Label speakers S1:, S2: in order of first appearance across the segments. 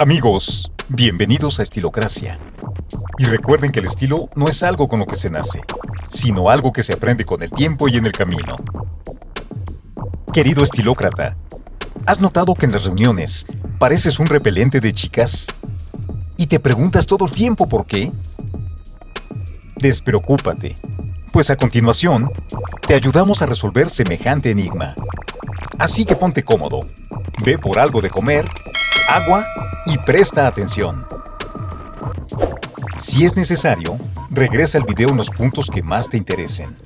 S1: Amigos, bienvenidos a Estilocracia. Y recuerden que el estilo no es algo con lo que se nace, sino algo que se aprende con el tiempo y en el camino. Querido estilócrata, ¿has notado que en las reuniones pareces un repelente de chicas? ¿Y te preguntas todo el tiempo por qué? Despreocúpate, pues a continuación te ayudamos a resolver semejante enigma. Así que ponte cómodo, ve por algo de comer, agua y presta atención. Si es necesario, regresa al video en los puntos que más te interesen.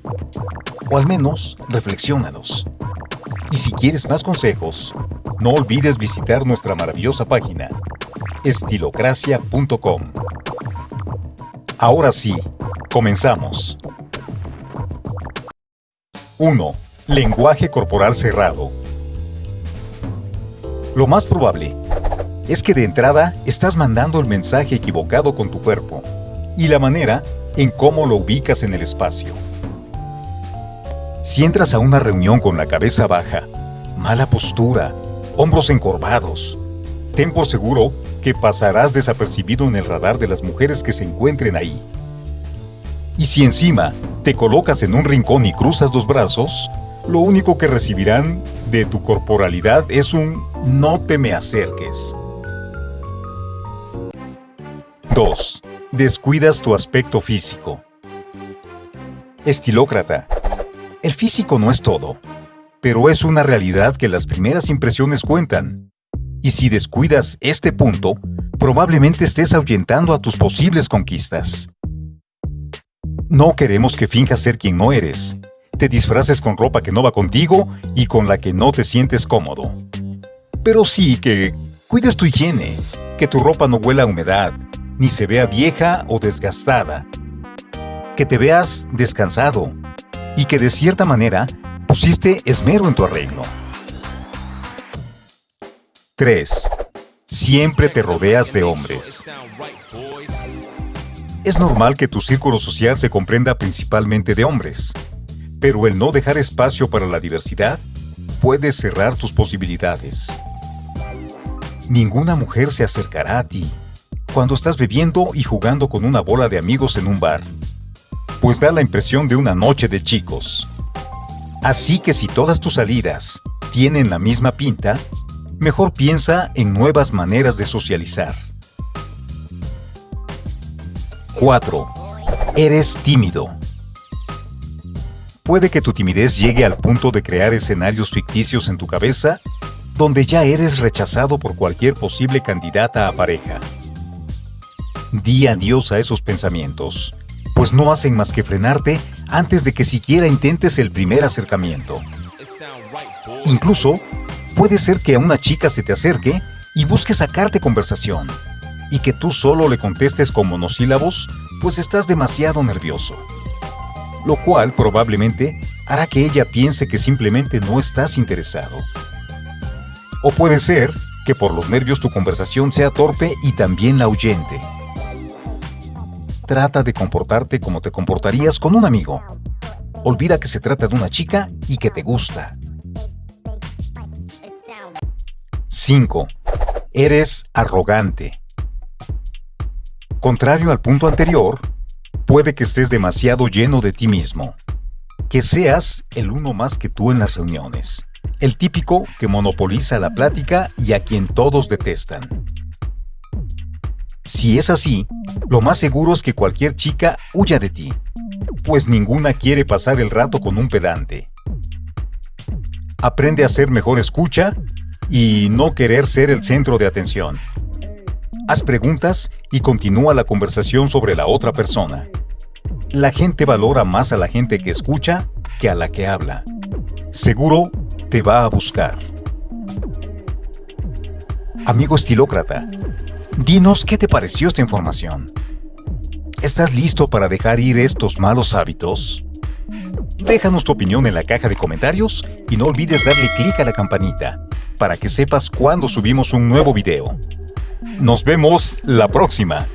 S1: O al menos, reflexiónalos. Y si quieres más consejos, no olvides visitar nuestra maravillosa página, estilocracia.com. Ahora sí, comenzamos. 1. Lenguaje corporal cerrado. Lo más probable es que de entrada estás mandando el mensaje equivocado con tu cuerpo y la manera en cómo lo ubicas en el espacio. Si entras a una reunión con la cabeza baja, mala postura, hombros encorvados, ten por seguro que pasarás desapercibido en el radar de las mujeres que se encuentren ahí. Y si encima te colocas en un rincón y cruzas los brazos, lo único que recibirán de tu corporalidad es un no te me acerques. 2. Descuidas tu aspecto físico. Estilócrata. El físico no es todo, pero es una realidad que las primeras impresiones cuentan. Y si descuidas este punto, probablemente estés ahuyentando a tus posibles conquistas. No queremos que finjas ser quien no eres, te disfraces con ropa que no va contigo y con la que no te sientes cómodo. Pero sí que cuides tu higiene, que tu ropa no huela a humedad, ni se vea vieja o desgastada. Que te veas descansado y que de cierta manera pusiste esmero en tu arreglo. 3. Siempre te rodeas de hombres. Es normal que tu círculo social se comprenda principalmente de hombres, pero el no dejar espacio para la diversidad puede cerrar tus posibilidades. Ninguna mujer se acercará a ti cuando estás bebiendo y jugando con una bola de amigos en un bar, pues da la impresión de una noche de chicos. Así que si todas tus salidas tienen la misma pinta, mejor piensa en nuevas maneras de socializar. 4. Eres tímido. Puede que tu timidez llegue al punto de crear escenarios ficticios en tu cabeza donde ya eres rechazado por cualquier posible candidata a pareja. Di adiós a esos pensamientos, pues no hacen más que frenarte antes de que siquiera intentes el primer acercamiento. Incluso, puede ser que a una chica se te acerque y busque sacarte conversación, y que tú solo le contestes con monosílabos, pues estás demasiado nervioso. Lo cual probablemente hará que ella piense que simplemente no estás interesado. O puede ser que por los nervios tu conversación sea torpe y también la ahuyente. Trata de comportarte como te comportarías con un amigo. Olvida que se trata de una chica y que te gusta. 5. Eres arrogante. Contrario al punto anterior, puede que estés demasiado lleno de ti mismo. Que seas el uno más que tú en las reuniones. El típico que monopoliza la plática y a quien todos detestan. Si es así, lo más seguro es que cualquier chica huya de ti, pues ninguna quiere pasar el rato con un pedante. Aprende a ser mejor escucha y no querer ser el centro de atención. Haz preguntas y continúa la conversación sobre la otra persona. La gente valora más a la gente que escucha que a la que habla. Seguro te va a buscar. Amigo estilócrata, Dinos qué te pareció esta información. ¿Estás listo para dejar ir estos malos hábitos? Déjanos tu opinión en la caja de comentarios y no olvides darle clic a la campanita para que sepas cuando subimos un nuevo video. Nos vemos la próxima.